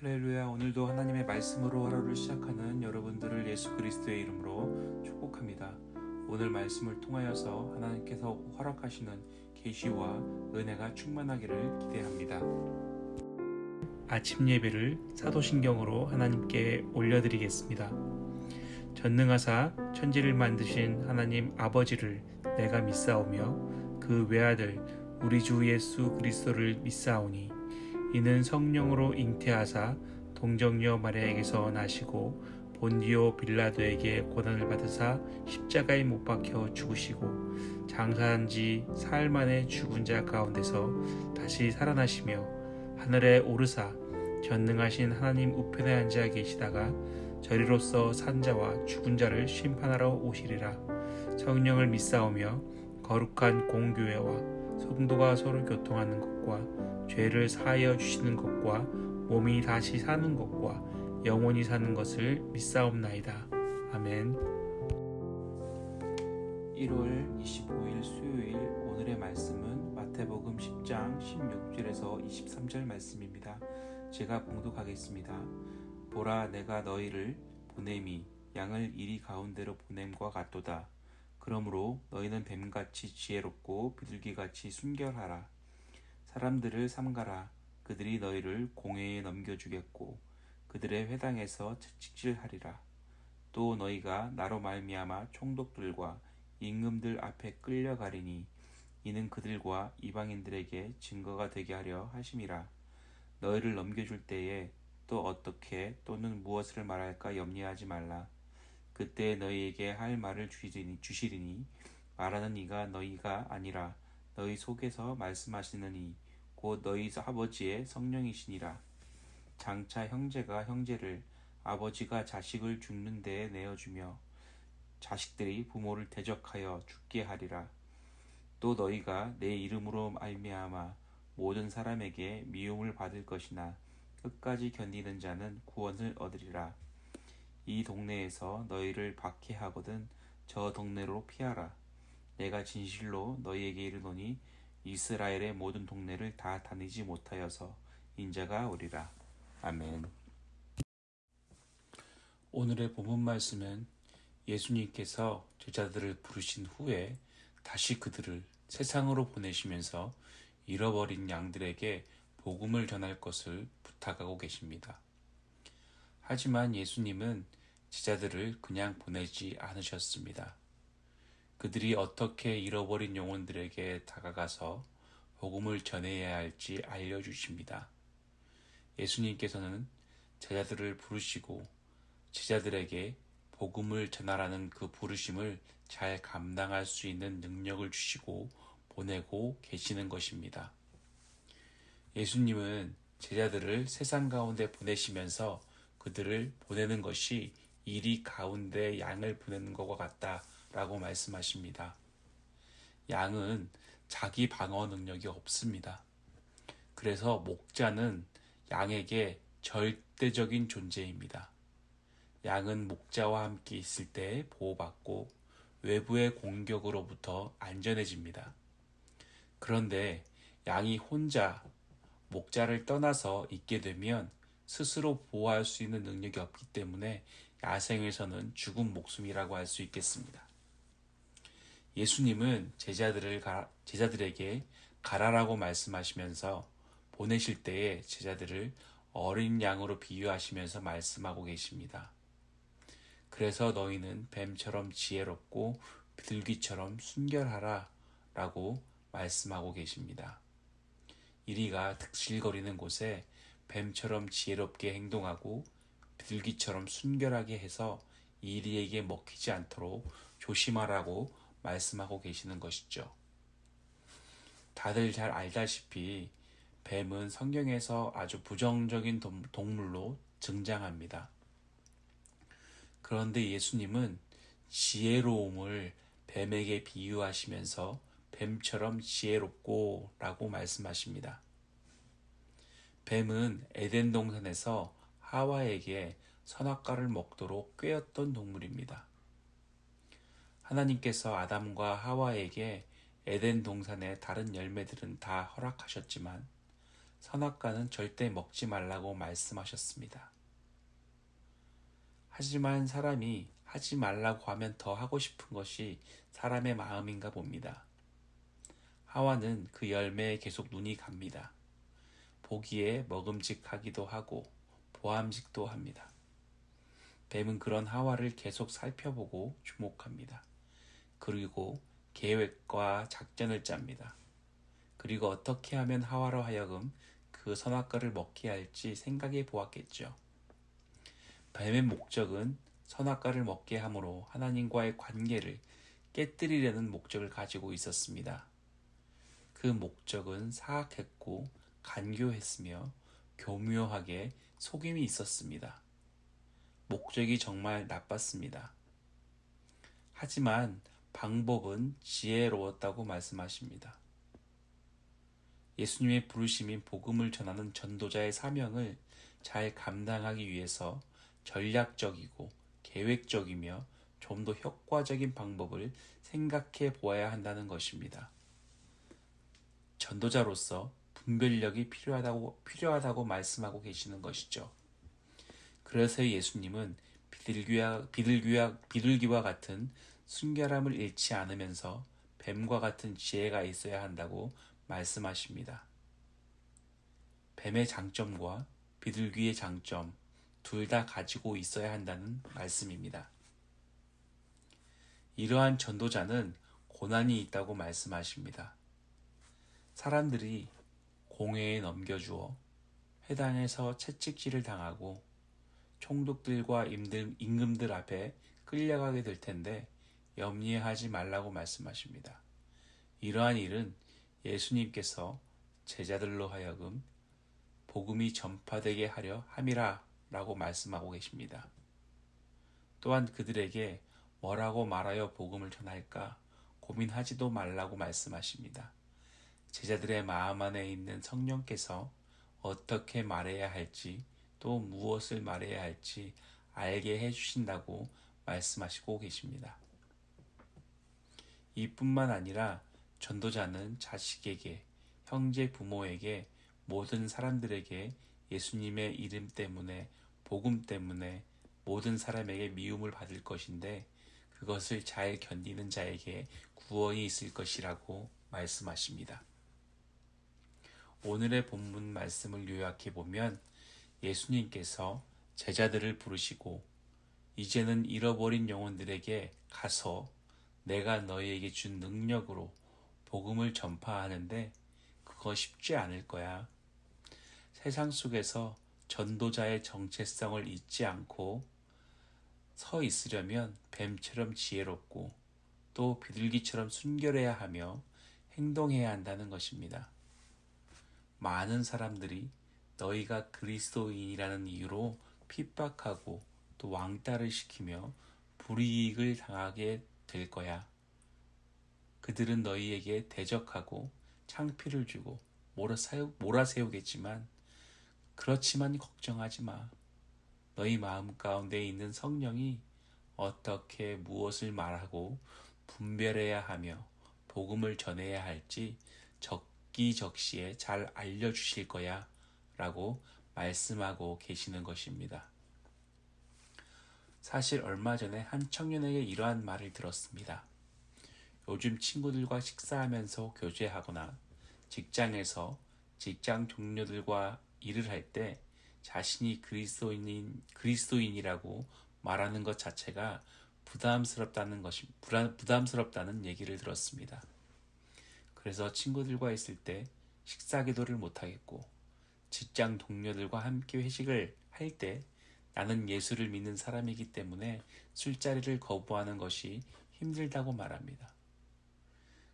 할렐루야 오늘도 하나님의 말씀으로 하루를 시작하는 여러분들을 예수 그리스도의 이름으로 축복합니다. 오늘 말씀을 통하여서 하나님께서 허락하시는 계시와 은혜가 충만하기를 기대합니다. 아침 예배를 사도신경으로 하나님께 올려드리겠습니다. 전능하사 천지를 만드신 하나님 아버지를 내가 믿사오며 그 외아들 우리 주 예수 그리스도를 믿사오니 이는 성령으로 잉태하사 동정녀 마리아에게서 나시고 본디오 빌라도에게 고난을 받으사 십자가에 못 박혀 죽으시고 장사한 지 사흘 만에 죽은 자 가운데서 다시 살아나시며 하늘에 오르사 전능하신 하나님 우편에 앉아 계시다가 저리로서 산자와 죽은 자를 심판하러 오시리라. 성령을 믿사오며 거룩한 공교회와 성도가 서로 교통하는 것과 죄를 사하여 주시는 것과 몸이 다시 사는 것과 영원히 사는 것을 믿사옵나이다. 아멘. 1월 25일 수요일 오늘의 말씀은 마태복음 10장 16절에서 23절 말씀입니다. 제가 봉독하겠습니다. 보라 내가 너희를 보냄이 양을 이리 가운데로 보냄과 같도다. 그러므로 너희는 뱀같이 지혜롭고 비둘기같이 순결하라. 사람들을 삼가라. 그들이 너희를 공회에 넘겨주겠고 그들의 회당에서 채찍질하리라. 또 너희가 나로 말미암아 총독들과 임금들 앞에 끌려가리니 이는 그들과 이방인들에게 증거가 되게 하려 하심이라. 너희를 넘겨줄 때에 또 어떻게 또는 무엇을 말할까 염려하지 말라. 그때 너희에게 할 말을 주시리니, 주시리니 말하는 이가 너희가 아니라 너희 속에서 말씀하시느니 곧 너희 아버지의 성령이시니라. 장차 형제가 형제를 아버지가 자식을 죽는 데에 내어주며 자식들이 부모를 대적하여 죽게 하리라. 또 너희가 내 이름으로 알미암아 모든 사람에게 미움을 받을 것이나 끝까지 견디는 자는 구원을 얻으리라. 이 동네에서 너희를 박해하거든 저 동네로 피하라. 내가 진실로 너희에게 이르노니 이스라엘의 모든 동네를 다 다니지 못하여서 인자가 오리라. 아멘. 오늘의 본문 말씀은 예수님께서 제자들을 부르신 후에 다시 그들을 세상으로 보내시면서 잃어버린 양들에게 복음을 전할 것을 부탁하고 계십니다. 하지만 예수님은 제자들을 그냥 보내지 않으셨습니다. 그들이 어떻게 잃어버린 영혼들에게 다가가서 복음을 전해야 할지 알려주십니다. 예수님께서는 제자들을 부르시고 제자들에게 복음을 전하라는 그 부르심을 잘 감당할 수 있는 능력을 주시고 보내고 계시는 것입니다. 예수님은 제자들을 세상 가운데 보내시면서 그들을 보내는 것이 이리 가운데 양을 보내는 것과 같다 라고 말씀하십니다. 양은 자기 방어 능력이 없습니다. 그래서 목자는 양에게 절대적인 존재입니다. 양은 목자와 함께 있을 때 보호받고 외부의 공격으로부터 안전해집니다. 그런데 양이 혼자 목자를 떠나서 있게 되면 스스로 보호할 수 있는 능력이 없기 때문에 야생에서는 죽은 목숨이라고 할 수 있겠습니다. 예수님은 제자들을 가, 제자들에게 가라라고 말씀하시면서 보내실 때에 제자들을 어린 양으로 비유하시면서 말씀하고 계십니다. 그래서 너희는 뱀처럼 지혜롭고 비둘기처럼 순결하라 라고 말씀하고 계십니다. 이리가 득실거리는 곳에 뱀처럼 지혜롭게 행동하고 비둘기처럼 순결하게 해서 이리에게 먹히지 않도록 조심하라고 말씀하고 계시는 것이죠. 다들 잘 알다시피 뱀은 성경에서 아주 부정적인 동물로 등장합니다. 그런데 예수님은 지혜로움을 뱀에게 비유하시면서 뱀처럼 지혜롭고 라고 말씀하십니다. 뱀은 에덴 동산에서 하와에게 선악과를 먹도록 꾀었던 동물입니다. 하나님께서 아담과 하와에게 에덴 동산의 다른 열매들은 다 허락하셨지만 선악과는 절대 먹지 말라고 말씀하셨습니다. 하지만 사람이 하지 말라고 하면 더 하고 싶은 것이 사람의 마음인가 봅니다. 하와는 그 열매에 계속 눈이 갑니다. 보기에 먹음직하기도 하고 보암직도 합니다. 뱀은 그런 하와를 계속 살펴보고 주목합니다. 그리고 계획과 작전을 짭니다. 그리고 어떻게 하면 하와로 하여금 그 선악과를 먹게 할지 생각해 보았겠죠. 뱀의 목적은 선악과를 먹게 함으로 하나님과의 관계를 깨뜨리려는 목적을 가지고 있었습니다. 그 목적은 사악했고 간교했으며 교묘하게 속임이 있었습니다. 목적이 정말 나빴습니다. 하지만 방법은 지혜로웠다고 말씀하십니다. 예수님의 부르심인 복음을 전하는 전도자의 사명을 잘 감당하기 위해서 전략적이고 계획적이며 좀 더 효과적인 방법을 생각해 보아야 한다는 것입니다. 전도자로서 분별력이 필요하다고, 필요하다고 말씀하고 계시는 것이죠. 그래서 예수님은 비둘기와, 비둘기와, 비둘기와 같은 순결함을 잃지 않으면서 뱀과 같은 지혜가 있어야 한다고 말씀하십니다. 뱀의 장점과 비둘기의 장점 둘 다 가지고 있어야 한다는 말씀입니다. 이러한 전도자는 고난이 있다고 말씀하십니다. 사람들이 공회에 넘겨주어 회당에서 채찍질을 당하고 총독들과 임들, 임금들 앞에 끌려가게 될 텐데 염려하지 말라고 말씀하십니다. 이러한 일은 예수님께서 제자들로 하여금 복음이 전파되게 하려 함이라 라고 말씀하고 계십니다. 또한 그들에게 뭐라고 말하여 복음을 전할까 고민하지도 말라고 말씀하십니다. 제자들의 마음 안에 있는 성령께서 어떻게 말해야 할지 또 무엇을 말해야 할지 알게 해주신다고 말씀하시고 계십니다. 이뿐만 아니라 전도자는 자식에게, 형제 부모에게, 모든 사람들에게 예수님의 이름 때문에, 복음 때문에 모든 사람에게 미움을 받을 것인데 그것을 잘 견디는 자에게 구원이 있을 것이라고 말씀하십니다. 오늘의 본문 말씀을 요약해 보면 예수님께서 제자들을 부르시고 이제는 잃어버린 영혼들에게 가서 내가 너희에게 준 능력으로 복음을 전파하는데 그거 쉽지 않을 거야. 세상 속에서 전도자의 정체성을 잊지 않고 서 있으려면 뱀처럼 지혜롭고 또 비둘기처럼 순결해야 하며 행동해야 한다는 것입니다. 많은 사람들이 너희가 그리스도인이라는 이유로 핍박하고 또 왕따를 시키며 불이익을 당하게 될 거야. 그들은 너희에게 대적하고 창피를 주고 몰아세우겠지만 그렇지만 걱정하지 마. 너희 마음 가운데 있는 성령이 어떻게 무엇을 말하고 분별해야 하며 복음을 전해야 할지 적기적시에 잘 알려주실 거야 라고 말씀하고 계시는 것입니다. 사실 얼마 전에 한 청년에게 이러한 말을 들었습니다. 요즘 친구들과 식사하면서 교제하거나 직장에서 직장 동료들과 일을 할 때 자신이 그리스도인인, 그리스도인이라고 말하는 것 자체가 부담스럽다는 것이, 부담스럽다는 얘기를 들었습니다. 그래서 친구들과 있을 때 식사 기도를 못하겠고, 직장 동료들과 함께 회식을 할 때 나는 예수를 믿는 사람이기 때문에 술자리를 거부하는 것이 힘들다고 말합니다.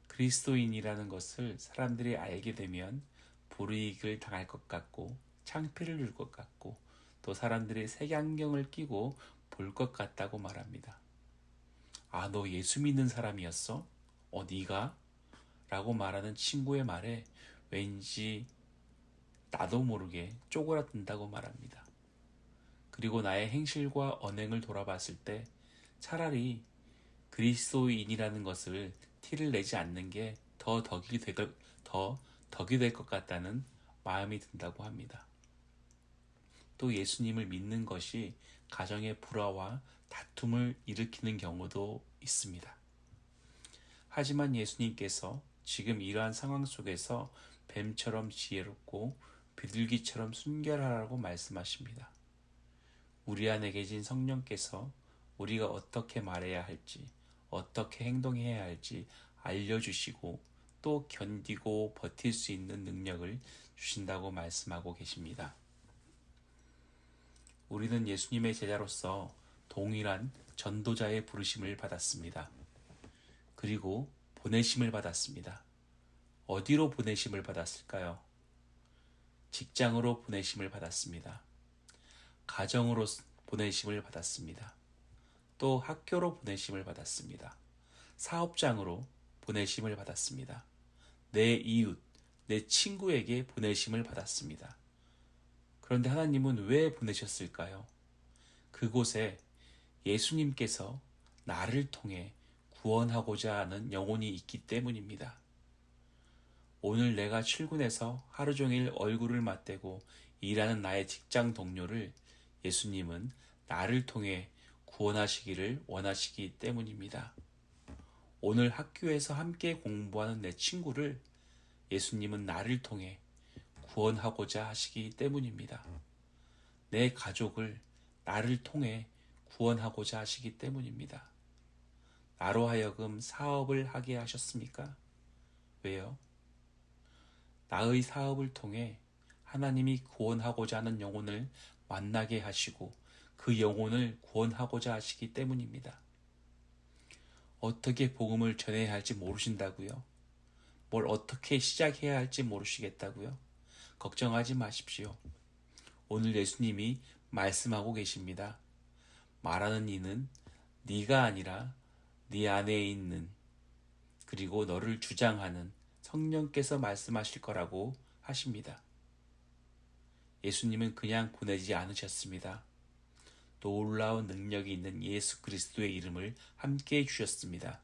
그리스도인이라는 것을 사람들이 알게 되면 불이익을 당할 것 같고 창피를 줄 것 같고 또 사람들이 색안경을 끼고 볼 것 같다고 말합니다. 아, 너 예수 믿는 사람이었어? 어, 네가? 라고 말하는 친구의 말에 왠지 나도 모르게 쪼그라든다고 말합니다. 그리고 나의 행실과 언행을 돌아봤을 때 차라리 그리스도인이라는 것을 티를 내지 않는 게 더 덕이 될, 더 덕이 될 것 같다는 마음이 든다고 합니다. 또 예수님을 믿는 것이 가정의 불화와 다툼을 일으키는 경우도 있습니다. 하지만 예수님께서 지금 이러한 상황 속에서 뱀처럼 지혜롭고 비둘기처럼 순결하라고 말씀하십니다. 우리 안에 계신 성령께서 우리가 어떻게 말해야 할지, 어떻게 행동해야 할지 알려주시고 또 견디고 버틸 수 있는 능력을 주신다고 말씀하고 계십니다. 우리는 예수님의 제자로서 동일한 전도자의 부르심을 받았습니다. 그리고 보내심을 받았습니다. 어디로 보내심을 받았을까요? 직장으로 보내심을 받았습니다. 가정으로 보내심을 받았습니다. 또 학교로 보내심을 받았습니다. 사업장으로 보내심을 받았습니다. 내 이웃, 내 친구에게 보내심을 받았습니다. 그런데 하나님은 왜 보내셨을까요? 그곳에 예수님께서 나를 통해 구원하고자 하는 영혼이 있기 때문입니다. 오늘 내가 출근해서 하루 종일 얼굴을 맞대고 일하는 나의 직장 동료를 예수님은 나를 통해 구원하시기를 원하시기 때문입니다. 오늘 학교에서 함께 공부하는 내 친구를 예수님은 나를 통해 구원하고자 하시기 때문입니다. 내 가족을 나를 통해 구원하고자 하시기 때문입니다. 나로 하여금 사업을 하게 하셨습니까? 왜요? 나의 사업을 통해 하나님이 구원하고자 하는 영혼을 만나게 하시고 그 영혼을 구원하고자 하시기 때문입니다. 어떻게 복음을 전해야 할지 모르신다고요? 뭘 어떻게 시작해야 할지 모르시겠다고요? 걱정하지 마십시오. 오늘 예수님이 말씀하고 계십니다. 말하는 이는 네가 아니라 네 안에 있는 그리고 너를 주장하는 성령께서 말씀하실 거라고 하십니다. 예수님은 그냥 보내지 않으셨습니다. 놀라운 능력이 있는 예수 그리스도의 이름을 함께 주셨습니다.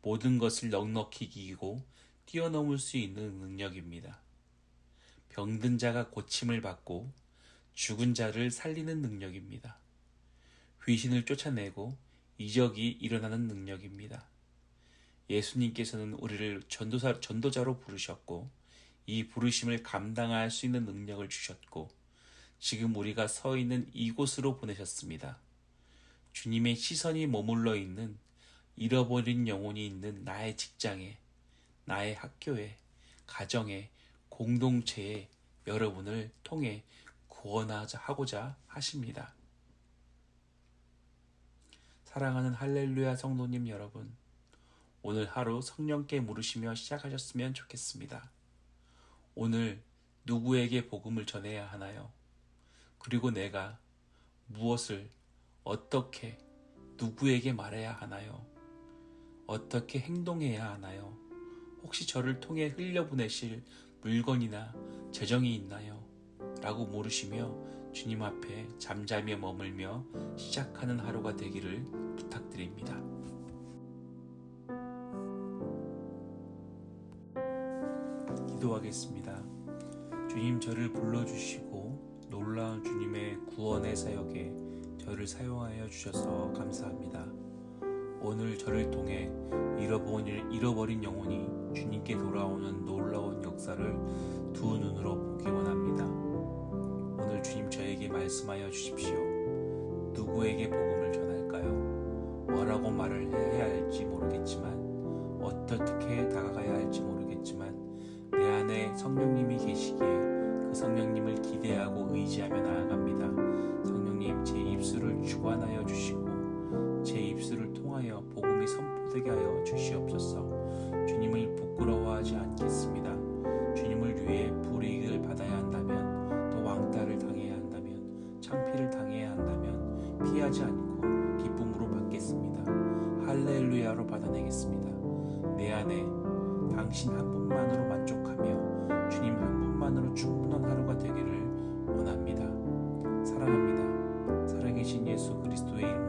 모든 것을 넉넉히 이기고 뛰어넘을 수 있는 능력입니다. 병든 자가 고침을 받고 죽은 자를 살리는 능력입니다. 귀신을 쫓아내고 이적이 일어나는 능력입니다. 예수님께서는 우리를 전도사, 전도자로 부르셨고 이 부르심을 감당할 수 있는 능력을 주셨고 지금 우리가 서 있는 이곳으로 보내셨습니다. 주님의 시선이 머물러 있는 잃어버린 영혼이 있는 나의 직장에, 나의 학교에, 가정에, 공동체에 여러분을 통해 구원하고자 하십니다. 사랑하는 할렐루야 성도님 여러분, 오늘 하루 성령께 물으시며 시작하셨으면 좋겠습니다. 오늘 누구에게 복음을 전해야 하나요? 그리고 내가 무엇을 어떻게 누구에게 말해야 하나요? 어떻게 행동해야 하나요? 혹시 저를 통해 흘려보내실 물건이나 재정이 있나요? 라고 물으시며 주님 앞에 잠잠히 머물며 시작하는 하루가 되기를 부탁드립니다. 기도하겠습니다. 주님 저를 불러주시고 놀라운 주님의 구원의 사역에 저를 사용하여 주셔서 감사합니다. 오늘 저를 통해 잃어버린, 영혼이 주님께 돌아오는 놀라운 역사를 두 눈으로 보기 원합니다. 오늘 주님 저에게 말씀하여 주십시오. 누구에게 복음을 전할까요? 뭐라고 말을 해야 할지 모르겠지만 어떻게 다가가야 할지 모르겠지만 내 안에 성령님이 계시기에 그 성령님을 기대하고 의지하며 나아갑니다. 성령님 제 입술을 주관하여 주시고 제 입술을 통하여 복음이 선포되게 하여 주시옵소서. 주님을 부끄러워하지 않겠습니다. 주님을 위해 불이익을 받아야 한다면 또 왕따를 당해야 한다면 창피를 당해야 한다면 피하지 않 하루가